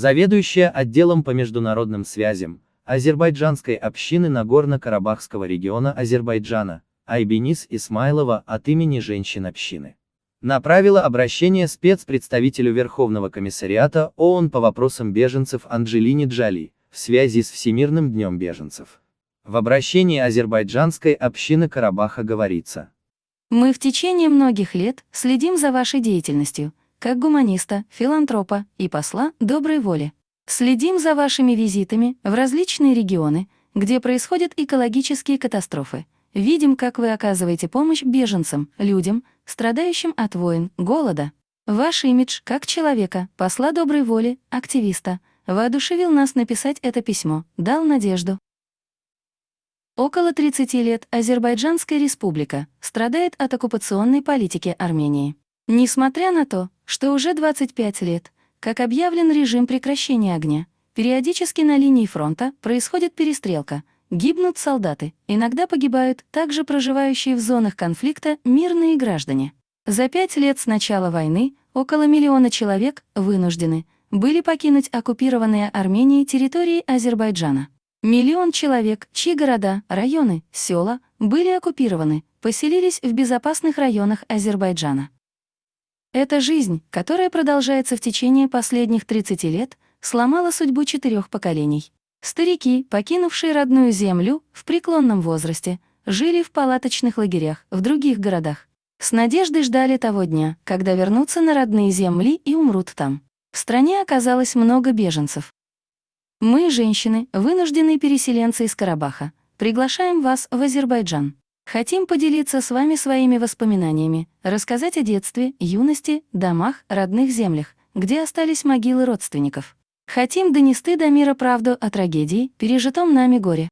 заведующая отделом по международным связям азербайджанской общины Нагорно-Карабахского региона Азербайджана, Айбенис Исмайлова от имени женщин общины направила обращение спецпредставителю Верховного комиссариата ООН по вопросам беженцев Анджелине Джали в связи с Всемирным днем беженцев. В обращении азербайджанской общины Карабаха говорится. Мы в течение многих лет следим за вашей деятельностью, как гуманиста, филантропа и посла доброй воли. Следим за вашими визитами в различные регионы, где происходят экологические катастрофы. Видим, как вы оказываете помощь беженцам, людям, страдающим от войн, голода. Ваш имидж как человека, посла доброй воли, активиста, воодушевил нас написать это письмо, дал надежду. Около 30 лет Азербайджанская республика страдает от оккупационной политики Армении. Несмотря на то, что уже 25 лет, как объявлен режим прекращения огня, периодически на линии фронта происходит перестрелка, гибнут солдаты, иногда погибают также проживающие в зонах конфликта мирные граждане. За пять лет с начала войны около миллиона человек вынуждены были покинуть оккупированные Арменией территории Азербайджана. Миллион человек, чьи города, районы, села были оккупированы, поселились в безопасных районах Азербайджана. Эта жизнь, которая продолжается в течение последних 30 лет, сломала судьбу четырех поколений. Старики, покинувшие родную землю в преклонном возрасте, жили в палаточных лагерях в других городах. С надеждой ждали того дня, когда вернутся на родные земли и умрут там. В стране оказалось много беженцев. Мы, женщины, вынужденные переселенцы из Карабаха, приглашаем вас в Азербайджан. Хотим поделиться с вами своими воспоминаниями, рассказать о детстве, юности, домах, родных землях, где остались могилы родственников. Хотим донести до мира правду о трагедии, пережитом нами горе.